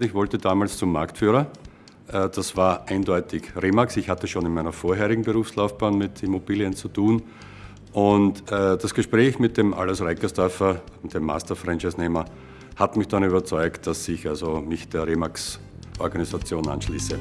Ich wollte damals zum Marktführer. Äh, das war eindeutig Remax. Ich hatte schon in meiner vorherigen Berufslaufbahn mit Immobilien zu tun. Und äh, das Gespräch mit dem Alles Reikersdorfer, dem Master-Franchise-Nehmer, hat mich dann überzeugt, dass ich also mich der Remax-Organisation anschließe.